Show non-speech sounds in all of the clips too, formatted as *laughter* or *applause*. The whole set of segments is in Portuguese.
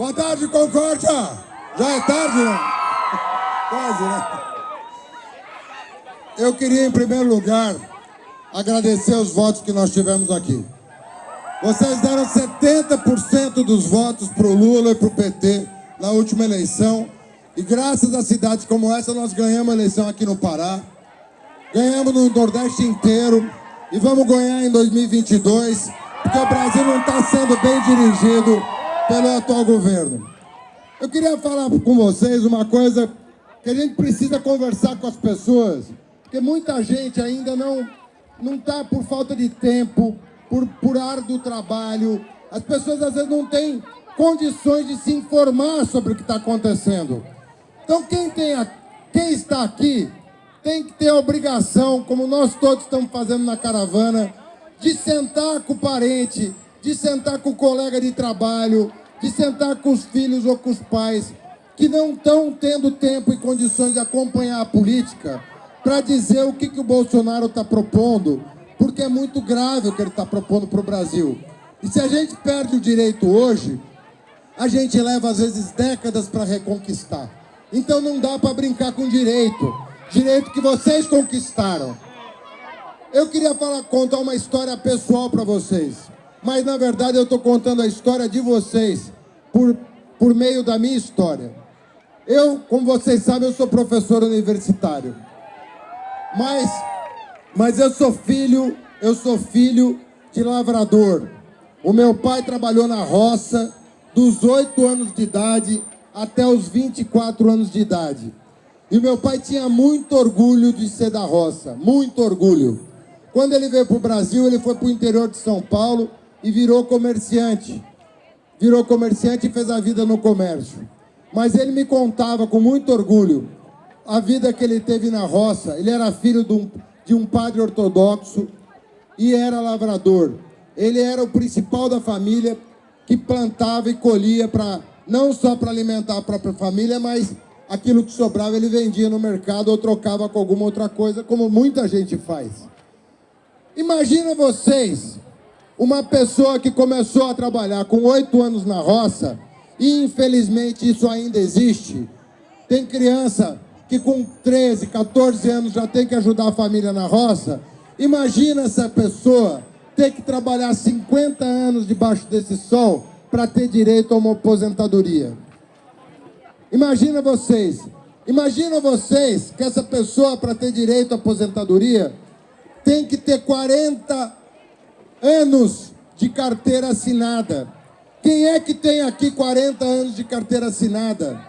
Boa tarde, Concórdia! Já é tarde, né? *laughs* Quase, né? Eu queria, em primeiro lugar, agradecer os votos que nós tivemos aqui. Vocês deram 70% dos votos para o Lula e para o PT na última eleição. E graças a cidades como essa, nós ganhamos a eleição aqui no Pará. Ganhamos no Nordeste inteiro. E vamos ganhar em 2022, porque o Brasil não está sendo bem dirigido pelo atual governo. Eu queria falar com vocês uma coisa que a gente precisa conversar com as pessoas, porque muita gente ainda não não está por falta de tempo, por, por árduo trabalho. As pessoas às vezes não têm condições de se informar sobre o que está acontecendo. Então quem, tem a, quem está aqui tem que ter a obrigação, como nós todos estamos fazendo na caravana, de sentar com o parente, de sentar com o colega de trabalho, de sentar com os filhos ou com os pais que não estão tendo tempo e condições de acompanhar a política para dizer o que, que o Bolsonaro está propondo, porque é muito grave o que ele está propondo para o Brasil. E se a gente perde o direito hoje, a gente leva às vezes décadas para reconquistar. Então não dá para brincar com direito, direito que vocês conquistaram. Eu queria falar, contar uma história pessoal para vocês, mas na verdade eu estou contando a história de vocês por, por meio da minha história. Eu, como vocês sabem, eu sou professor universitário. Mas, mas eu sou filho, eu sou filho de lavrador. O meu pai trabalhou na roça dos 8 anos de idade até os 24 anos de idade. E meu pai tinha muito orgulho de ser da roça, muito orgulho. Quando ele veio para o Brasil, ele foi para o interior de São Paulo e virou comerciante. Virou comerciante e fez a vida no comércio. Mas ele me contava com muito orgulho a vida que ele teve na roça. Ele era filho de um, de um padre ortodoxo e era lavrador. Ele era o principal da família que plantava e colhia para não só para alimentar a própria família, mas aquilo que sobrava ele vendia no mercado ou trocava com alguma outra coisa, como muita gente faz. Imagina vocês, uma pessoa que começou a trabalhar com oito anos na roça, e infelizmente isso ainda existe. Tem criança que com 13, 14 anos já tem que ajudar a família na roça, imagina essa pessoa ter que trabalhar 50 anos debaixo desse sol para ter direito a uma aposentadoria. Imagina vocês, imagina vocês que essa pessoa para ter direito à aposentadoria tem que ter 40 anos de carteira assinada. Quem é que tem aqui 40 anos de carteira assinada?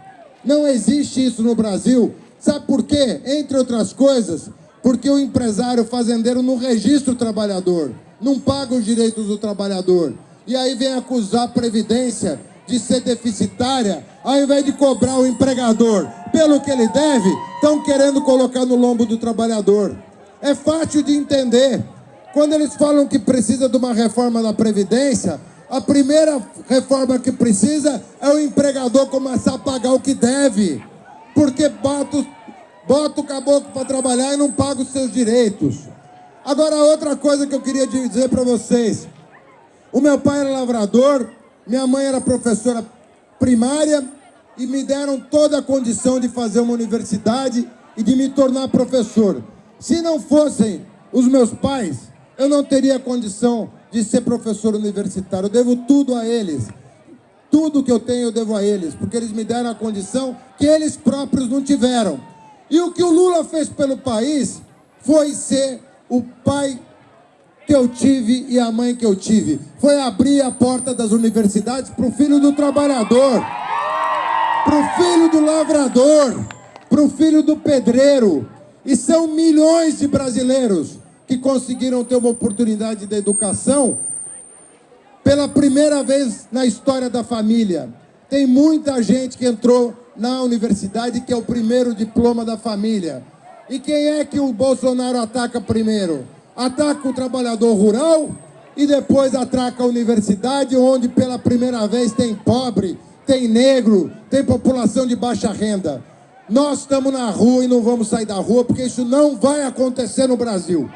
Não existe isso no Brasil. Sabe por quê? Entre outras coisas, porque o empresário fazendeiro não registra o trabalhador, não paga os direitos do trabalhador. E aí vem acusar a Previdência de ser deficitária, ao invés de cobrar o empregador pelo que ele deve, estão querendo colocar no lombo do trabalhador. É fácil de entender. Quando eles falam que precisa de uma reforma da Previdência, a primeira reforma que precisa é o empregador começar a pagar o que deve porque bota, bota o caboclo para trabalhar e não paga os seus direitos. Agora, outra coisa que eu queria dizer para vocês. O meu pai era lavrador, minha mãe era professora primária e me deram toda a condição de fazer uma universidade e de me tornar professor. Se não fossem os meus pais, eu não teria condição de ser professor universitário. Eu devo tudo a eles. Tudo que eu tenho eu devo a eles, porque eles me deram a condição que eles próprios não tiveram. E o que o Lula fez pelo país foi ser o pai que eu tive e a mãe que eu tive. Foi abrir a porta das universidades para o filho do trabalhador, para o filho do lavrador, para o filho do pedreiro. E são milhões de brasileiros que conseguiram ter uma oportunidade de educação pela primeira vez na história da família. Tem muita gente que entrou na universidade que é o primeiro diploma da família. E quem é que o Bolsonaro ataca primeiro? Ataca o trabalhador rural e depois ataca a universidade, onde pela primeira vez tem pobre, tem negro, tem população de baixa renda. Nós estamos na rua e não vamos sair da rua, porque isso não vai acontecer no Brasil.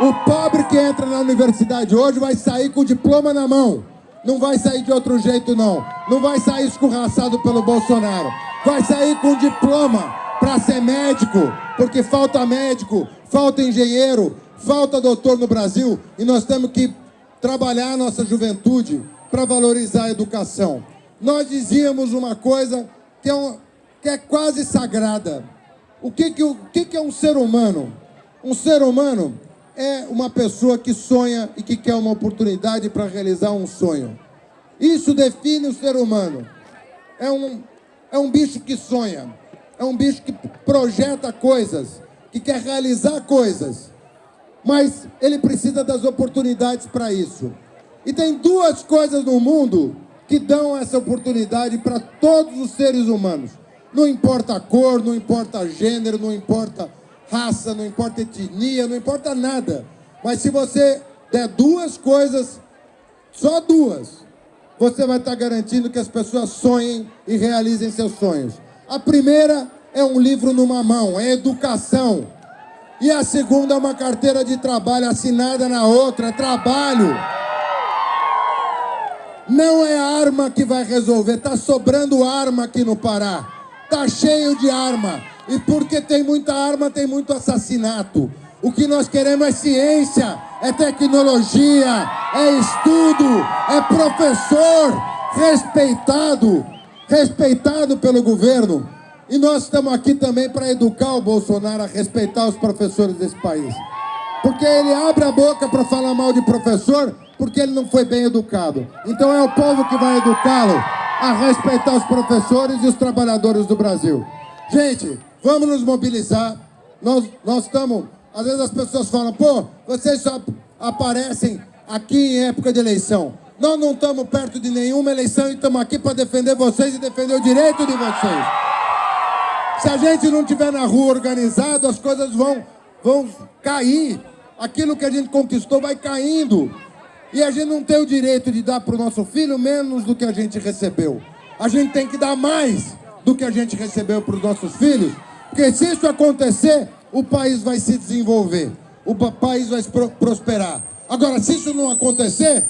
O pobre que entra na universidade hoje vai sair com o diploma na mão. Não vai sair de outro jeito, não. Não vai sair escorraçado pelo Bolsonaro. Vai sair com diploma para ser médico, porque falta médico, falta engenheiro, falta doutor no Brasil e nós temos que trabalhar a nossa juventude para valorizar a educação. Nós dizíamos uma coisa que é, um, que é quase sagrada. O, que, que, o que, que é um ser humano? Um ser humano é uma pessoa que sonha e que quer uma oportunidade para realizar um sonho. Isso define o ser humano. É um, é um bicho que sonha, é um bicho que projeta coisas, que quer realizar coisas, mas ele precisa das oportunidades para isso. E tem duas coisas no mundo que dão essa oportunidade para todos os seres humanos. Não importa a cor, não importa gênero, não importa raça, não importa etnia, não importa nada. Mas se você der duas coisas, só duas, você vai estar garantindo que as pessoas sonhem e realizem seus sonhos. A primeira é um livro numa mão, é educação. E a segunda é uma carteira de trabalho assinada na outra, é trabalho. Não é arma que vai resolver, está sobrando arma aqui no Pará. Está cheio de arma. E porque tem muita arma, tem muito assassinato. O que nós queremos é ciência, é tecnologia, é estudo, é professor respeitado, respeitado pelo governo. E nós estamos aqui também para educar o Bolsonaro a respeitar os professores desse país. Porque ele abre a boca para falar mal de professor porque ele não foi bem educado. Então é o povo que vai educá-lo a respeitar os professores e os trabalhadores do Brasil. Gente, vamos nos mobilizar. Nós, nós estamos... Às vezes as pessoas falam, pô, vocês só aparecem aqui em época de eleição. Nós não estamos perto de nenhuma eleição e estamos aqui para defender vocês e defender o direito de vocês. Se a gente não estiver na rua organizado, as coisas vão, vão cair. Aquilo que a gente conquistou vai caindo. E a gente não tem o direito de dar para o nosso filho menos do que a gente recebeu. A gente tem que dar mais do que a gente recebeu para os nossos filhos, porque se isso acontecer, o país vai se desenvolver, o país vai prosperar. Agora, se isso não acontecer,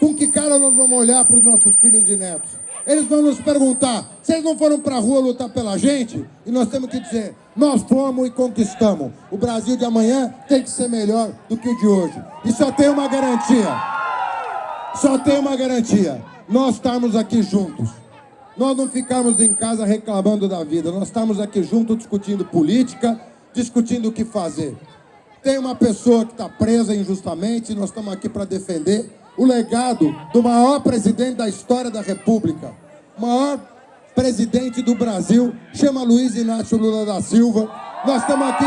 com que cara nós vamos olhar para os nossos filhos e netos? Eles vão nos perguntar, vocês não foram para a rua lutar pela gente? E nós temos que dizer, nós fomos e conquistamos. O Brasil de amanhã tem que ser melhor do que o de hoje. E só tem uma garantia. Só tem uma garantia. Nós estamos aqui juntos. Nós não ficamos em casa reclamando da vida. Nós estamos aqui juntos discutindo política, discutindo o que fazer. Tem uma pessoa que está presa injustamente, nós estamos aqui para defender o legado do maior presidente da história da República, maior presidente do Brasil, chama Luiz Inácio Lula da Silva. Nós estamos aqui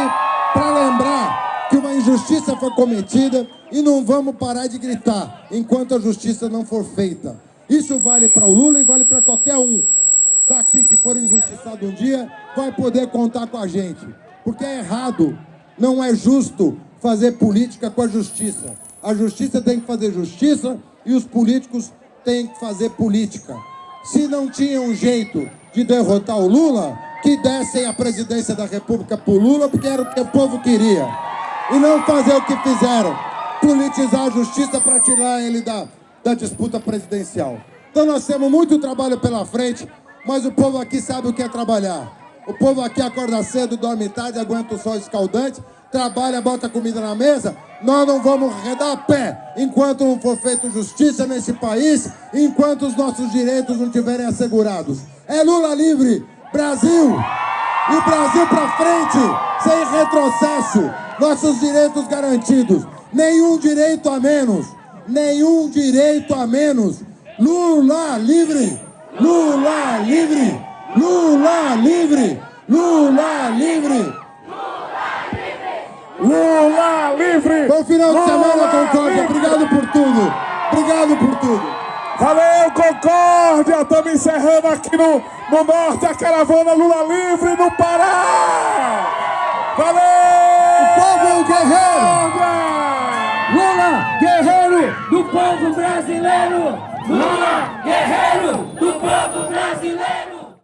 para lembrar que uma injustiça foi cometida e não vamos parar de gritar enquanto a justiça não for feita. Isso vale para o Lula e vale para qualquer um daqui que for injustiçado um dia, vai poder contar com a gente. Porque é errado, não é justo fazer política com a justiça. A justiça tem que fazer justiça e os políticos têm que fazer política. Se não tinha um jeito de derrotar o Lula, que dessem a presidência da República para o Lula, porque era o que o povo queria. E não fazer o que fizeram, politizar a justiça para tirar ele da, da disputa presidencial. Então nós temos muito trabalho pela frente, mas o povo aqui sabe o que é trabalhar. O povo aqui acorda cedo, dorme tarde, aguenta o sol escaldante, trabalha, bota comida na mesa, nós não vamos arredar a pé enquanto não for feita justiça nesse país, enquanto os nossos direitos não estiverem assegurados. É Lula livre, Brasil! E Brasil para frente, sem retrocesso, nossos direitos garantidos. Nenhum direito a menos, nenhum direito a menos. Lula livre, Lula livre, Lula livre, Lula livre. Lula livre! Bom final de semana, Concórdia. Obrigado por tudo. Obrigado por tudo. Valeu, Concórdia! Estamos encerrando aqui no, no norte a caravana Lula livre no Pará! Valeu! O povo guerreiro! Lula, guerreiro do povo brasileiro! Lula, guerreiro do povo brasileiro!